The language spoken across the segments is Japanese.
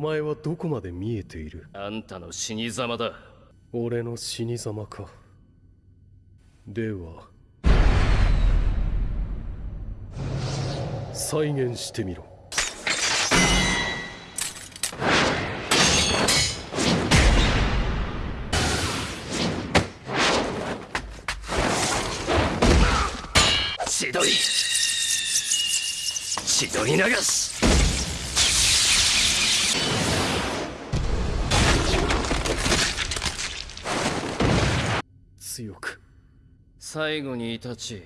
お前はどこまで見えている？あんたの死に様だ。俺の死に様か。では再現してみろ。千鳥。千鳥流し最後にイタチ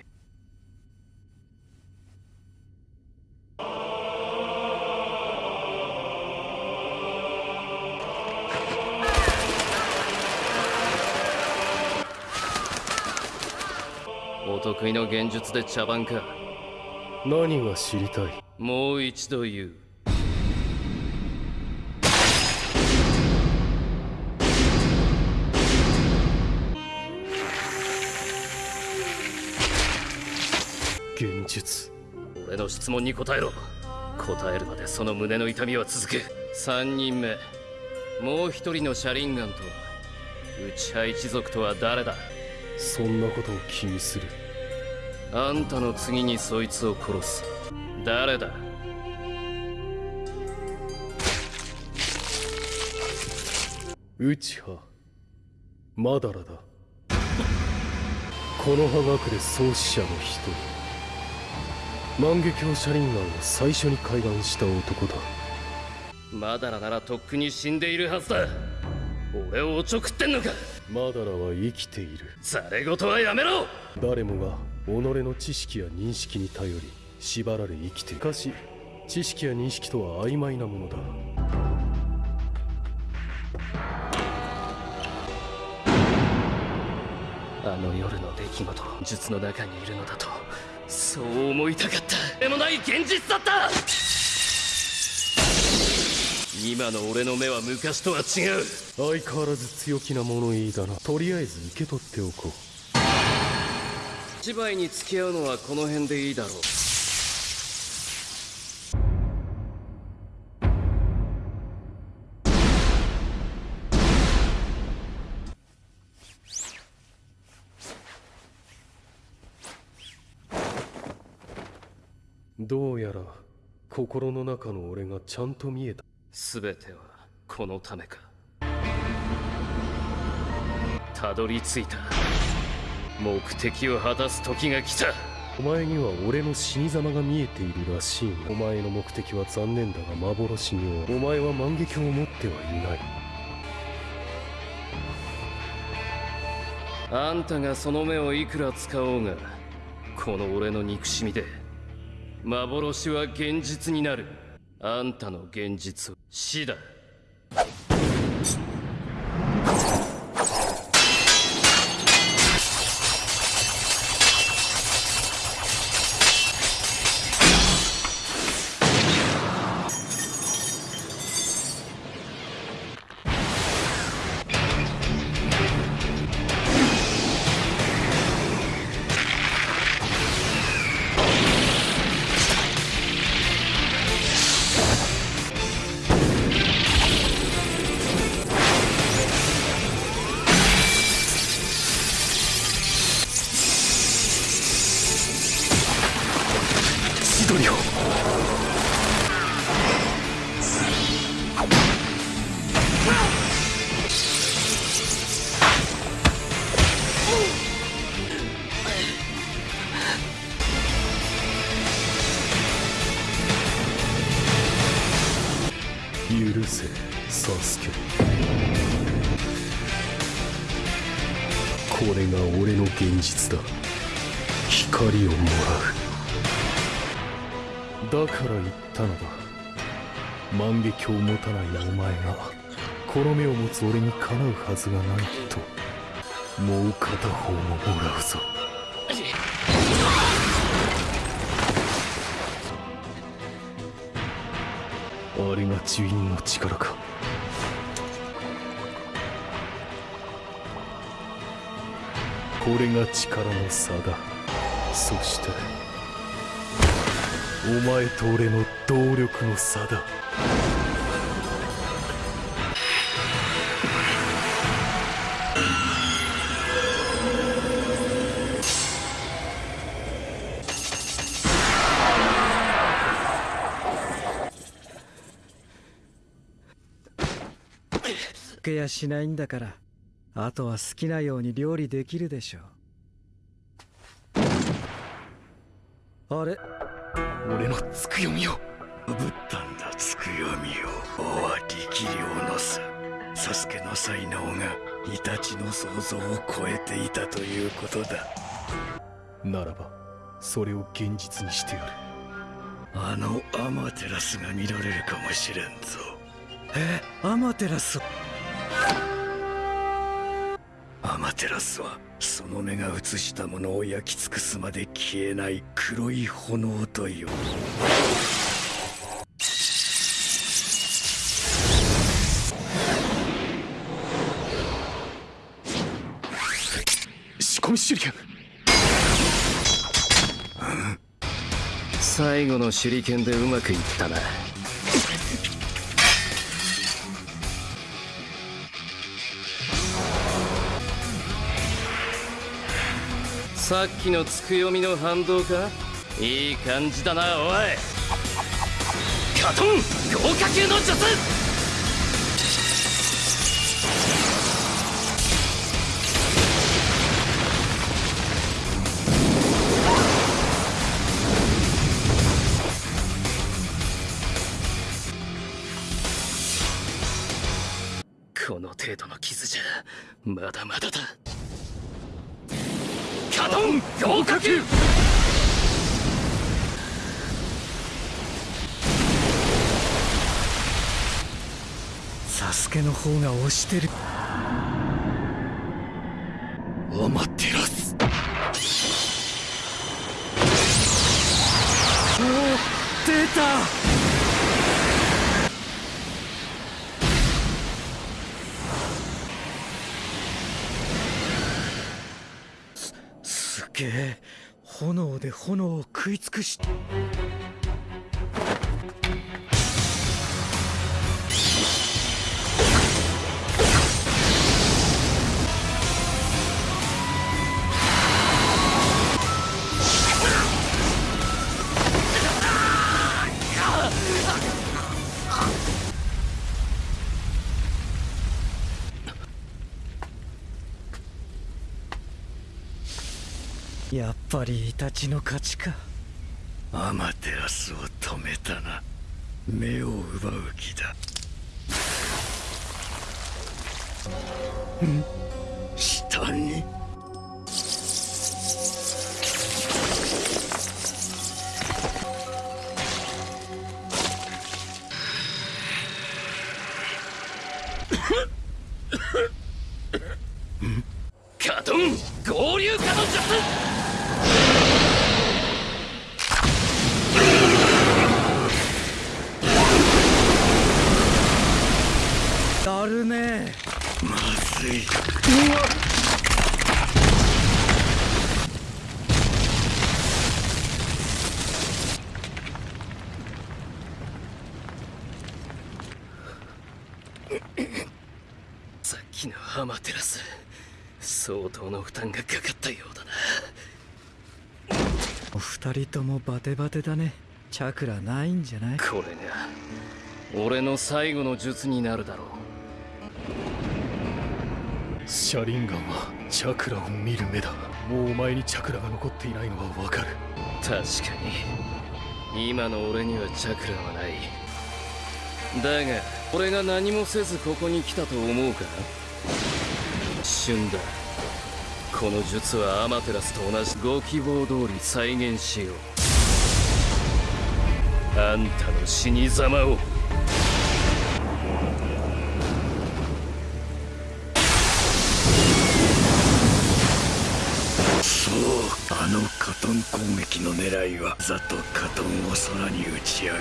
お得意の幻術で茶番か。何が知りたい？もう一度言う幻術俺の質問に答えろ。答えるまでその胸の痛みは続く。3人目。もう一人の車輪ガンとは。内派一族とは誰だ？そんなことを気にする。あんたの次にそいつを殺す。誰だ？内派マダラだ。この葉隠れ創始者の一人万華鏡車輪ガンを最初に開眼した男だ。マダラならとっくに死んでいるはずだ。俺をおちょくってんのか。マダラは生きている。ざれ言はやめろ。誰もが己の知識や認識に頼り縛られ生きている。しかし知識や認識とは曖昧なものだ。あの夜の出来事術の中にいるのだとそう思いたかった。でもない現実だった。今の俺の目は昔とは違う。相変わらず強気な物言いだな。とりあえず受け取っておこう。芝居に付き合うのはこの辺でいいだろうどうやら心の中の俺がちゃんと見えた。全てはこのためか。たどり着いた。目的を果たす時が来た。お前には俺の死に様が見えているらしい。がお前の目的は残念だが幻にお前は万華鏡を持ってはいない。あんたがその目をいくら使おうがこの俺の憎しみで幻は現実になる。あんたの現実は死だ。許せサスケ。これが俺の現実だ。光をもらう。だから言ったのだ。万華鏡を持たないお前がこの目を持つ俺にかなうはずがないともう片方ももらうぞ。あれが呪印の力か。これが力の差だ。そしてお前と俺の動力の差だ。けやしないんだからあとは好きなように料理できるでしょう。あれ？俺のつくよみを。ぶったんだつくよみを王は力量の差。サスケの才能がイタチの想像を超えていたということだ。ならばそれを現実にしてやる。あのアマテラスが見られるかもしれんぞ。え？アマテラス？アマテラスはその目が映したものを焼き尽くすまで消えない黒い炎という。仕込み手裏剣。最後の手裏剣でうまくいったなさっきのつくよみの反動か？いい感じだなおい。カトン！豪華級の術！この程度の傷じゃまだまだだ。カトン豪華級サスケの方が押してる。アマテラス出たすすげえ炎で炎を食い尽くしやっぱりイタチの勝ちか。アマテラスを止めたな。目を奪う気だ。ん？下に？まずい。さっきのアマテラス。相当の負担がかかったようだな。お二人ともバテバテだね。チャクラないんじゃない？これが俺の最後の術になるだろうシャリンガンはチャクラを見る目だ。もうお前にチャクラが残っていないのはわかる。確かに。今の俺にはチャクラはない。だが俺が何もせずここに来たと思うか？旬だこの術はアマテラスと同じ。ご希望通り再現しよう。あんたの死に様を。あのカトン攻撃の狙いはざとカトンを空に打ち上げ。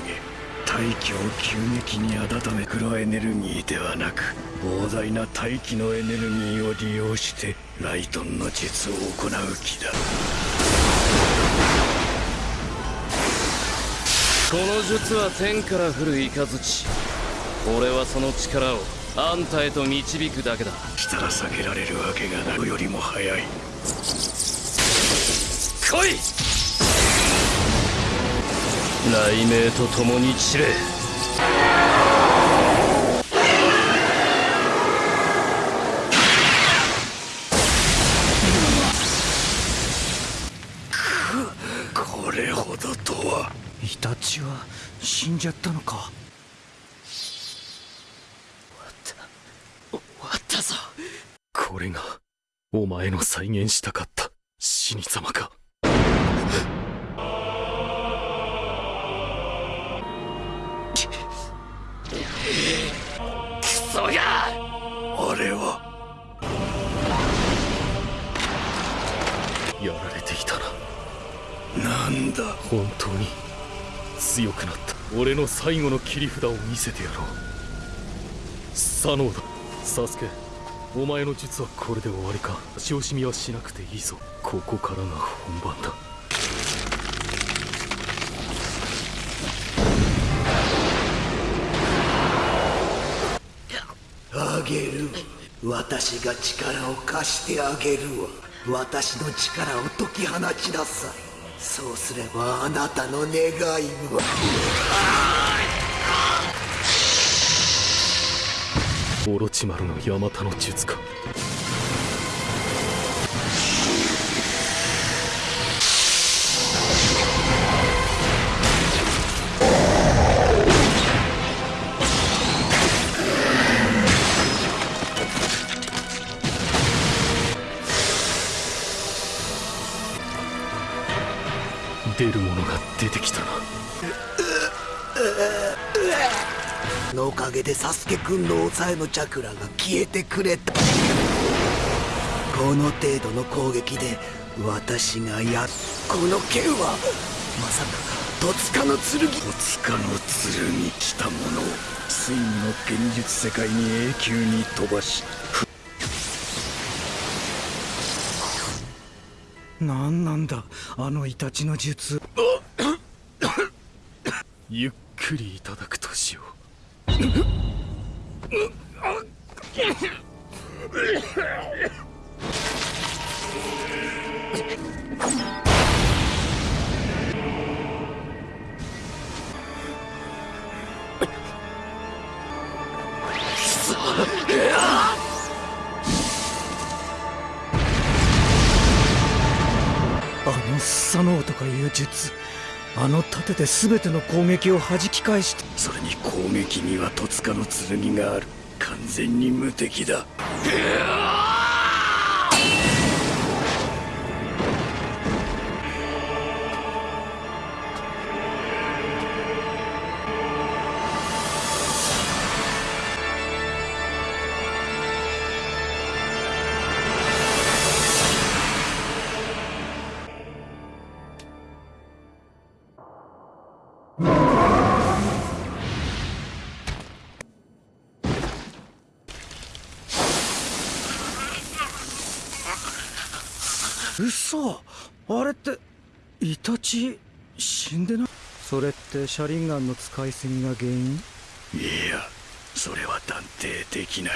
大気を急激に温め黒エネルギーではなく膨大な大気のエネルギーを利用してライトンの術を行う気だ。この術は天から降る雷俺はその力をあんたへと導くだけだ。したら避けられるわけがない。よりも早い来い。雷鳴と共に散れ。これほどとは。イタチは死んじゃったのか。終わった。終わったぞ。これがお前の再現したかった死に様か。クソがあれはやられていたな。なんだ？本当に。強くなった。俺の最後の切り札を見せてやろう。左脳だ。サスケ。お前の術はこれで終わりか。足惜しみはしなくていいぞ。ここからが本番だ私が力を貸してあげるわ。私の力を解き放ちなさい。そうすればあなたの願いは。オロチマルのヤマタの術か。かげでサスケくんの抑えのチャクラが消えてくれた。この程度の攻撃で私がやっこの剣はまさか戸塚の剣。戸塚の剣来たものをついにの現実世界に永久に飛ばし何なんだあのイタチの術。ゆっくりいただくとしよあのスサノオとかいう術あの盾で全ての攻撃を弾き返してそれに攻撃には戸塚の剣がある。完全に無敵だ。嘘。あれってイタチ死んでない？それってシャリンガンの使いすぎが原因？いやそれは断定できない。